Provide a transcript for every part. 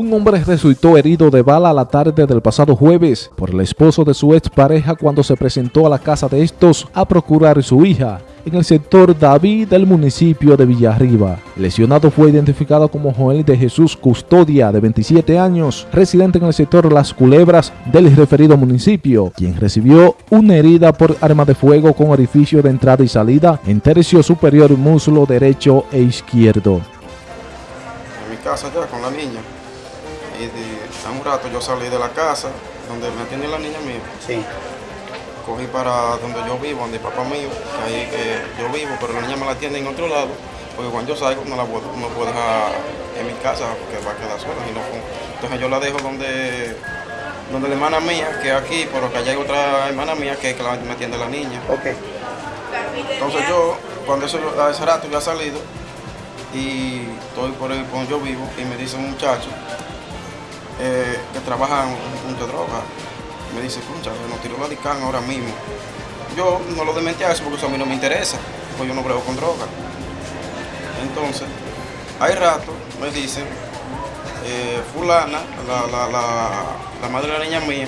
Un hombre resultó herido de bala la tarde del pasado jueves por el esposo de su expareja cuando se presentó a la casa de estos a procurar su hija en el sector David del municipio de Villarriba. Lesionado fue identificado como Joel de Jesús Custodia, de 27 años, residente en el sector Las Culebras del referido municipio, quien recibió una herida por arma de fuego con orificio de entrada y salida en tercio superior muslo derecho e izquierdo. En mi casa ya con la niña y de, hace un rato yo salí de la casa donde me atiende la niña mía. Sí. Cogí para donde yo vivo, donde papá mío, que ahí que yo vivo, pero la niña me la atiende en otro lado, porque cuando yo salgo no la puedo, no puedo dejar en mi casa porque va a quedar sola. Y no, entonces yo la dejo donde, donde la hermana mía, que es aquí, pero que allá hay otra hermana mía que que la, me atiende la niña. Ok. Entonces yo, cuando eso, a ese rato yo he salido y estoy por ahí donde yo vivo y me dice un muchacho eh, que trabaja en un punto de droga. Me dice, concha, nos tiró la DICAN ahora mismo. Yo no lo dementí a eso porque eso a mí no me interesa, porque yo no brego con droga. Entonces, hay rato me dicen, eh, fulana, la, la, la, la, madre de la niña mía,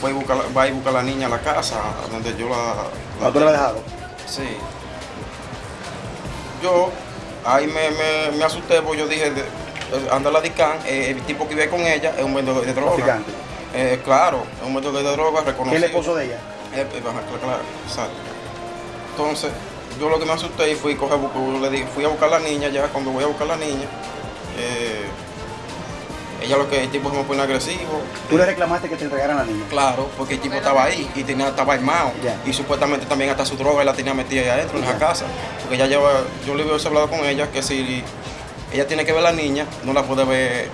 fue y busca, va a buscar a la niña a la casa, donde yo la... la ¿Tú la dejado? Sí. Yo ahí me, me, me asusté porque yo dije, anda la DICAN, eh, el tipo que vive con ella es un vendedor de droga. Eh, claro, es un vendedor de droga reconocido. ¿Quién es el esposo de ella? Eh, claro, exacto. Entonces, yo lo que me asusté y fui, coger, le dije, fui a buscar a la niña, ya cuando voy a buscar a la niña, eh, ella lo que el tipo se me pone agresivo. ¿Tú le reclamaste que te entregaran a la niña? Claro, porque el tipo estaba ahí y tenía, estaba armado. Y supuestamente también hasta su droga la tenía metida ahí adentro en esa casa. Porque ella lleva, yo le había hablado con ella que si ella tiene que ver a la niña, no la puede ver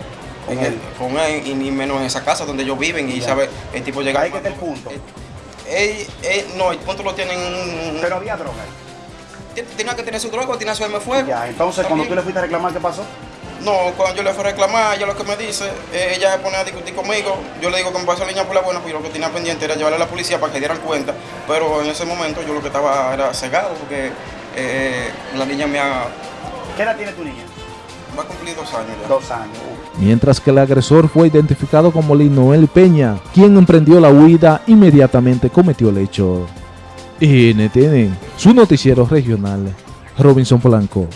con, él. con él y ni menos en esa casa donde ellos viven y sabe, el tipo llega... Ahí que está el punto. Él, él, no, el punto lo tienen... Pero había droga. Tenía que tener su droga, tenía su arma fuego. Ya, entonces cuando tú le fuiste a reclamar, ¿qué pasó? No, cuando yo le fui a reclamar, ella lo que me dice, ella se pone a discutir conmigo, yo le digo que me pasa la niña por la buena, pues yo lo que tenía pendiente era llevarle a la policía para que dieran cuenta, pero en ese momento yo lo que estaba era cegado porque eh, la niña me ha... ¿Qué edad tiene tu niña? Va a cumplir dos años ya. Dos años. Mientras que el agresor fue identificado como Linoel Peña, quien emprendió la huida inmediatamente cometió el hecho. NTN, su noticiero regional, Robinson Polanco.